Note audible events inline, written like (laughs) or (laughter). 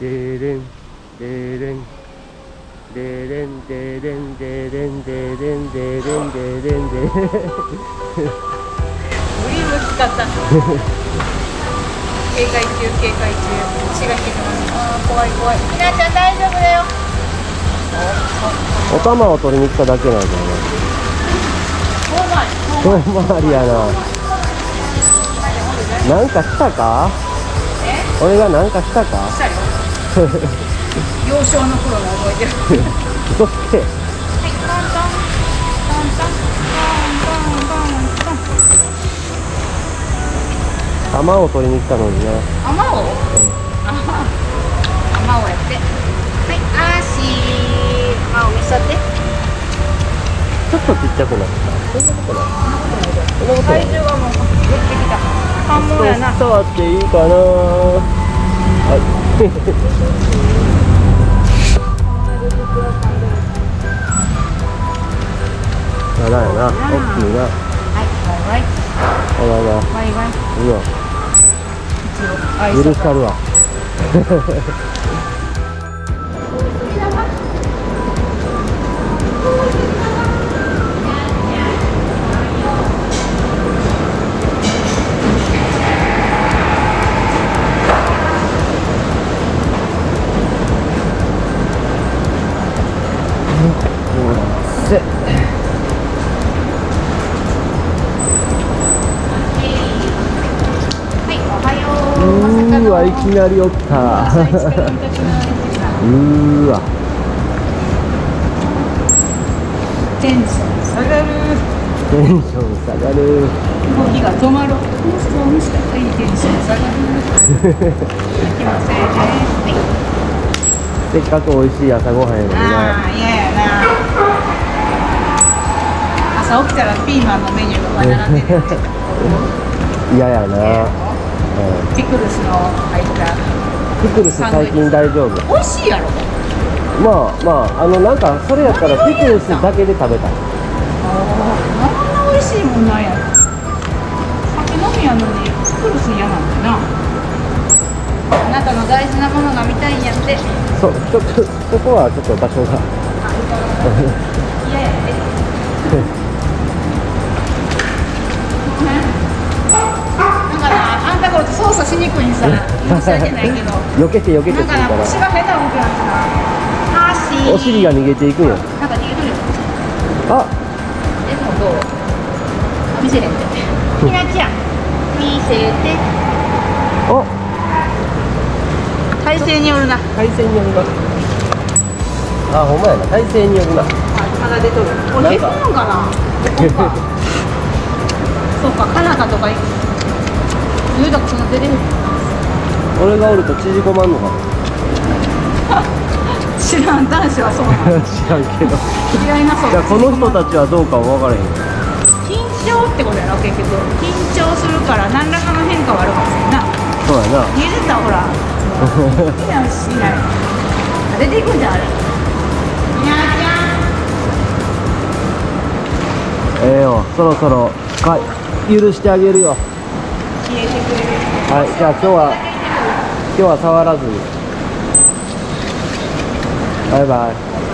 でれんでれんでれんでれんでれんでれんでれんでれんでれんグリーム使った警戒中警戒中血が引いてますあ怖い怖いひなちゃん大丈夫だよお玉を取りに来ただけなんだよね遠回りやななんかしたか俺がなんかしたかした (laughs) 幼少の頃の思い出。はい。嘘つけトントントントントントントン玉を取りに来たのになあまおうあまおやって。はいあーしー。あまお見せて？ちょっとちっちゃくなった。そんなことないそんなことない体重がもう寄ってきた。反応やな。触っていいかな。はい長いな、大きいな。はい、わいわい。あらら。わいい。う。許さるわ。(laughs) ううーわいきなりおった。(laughs) うーわ。テンション下がる。テンション下がる。動きが止まいテンション下がるはいせっかく美味しい朝ごはんやのにな。ああ嫌やな朝起きたらピーマンのメニューが並んでる。(laughs) 嫌やな、うん、ピクルスの入ったピクルス最近大丈夫。美味しいやろ。まあまああのなんかそれやったらピクルスだけで食べたい。あんな美味しいもんなんや。酒飲みやのにピクルス嫌なんだな。あなたの大事なものが見たいんやって。そうちょっとそこはちょっと場所が。嫌やっ申し訳ないけど。避けて避けてするから。腰が変な動きなんですな。足お尻が逃げていくんよ。なんか逃げとるよ。あ。でもどう？見せれんてひなちゃん。見せて。お体勢によるな。体勢によるな。あほんまやな。体勢によるな。まだ出とる。これへこむんかな。(laughs) そうかカナダとか言うたこその出てる俺がおると縮こまんのかも (laughs) 知らん。男子はそう (laughs) 知らんけど。違います。じゃあこの人たちはどうかは分からへん。緊張ってことやろ結局。緊張するから何らかの変化はあるかもしれんな。そうやな。見えてたほらいやしない。出ていくんじゃんあれ。にゃーちええよそろそろか許してあげるよ。消えてくれる。はいじゃあ今日は今日は触らず。にバイバイ。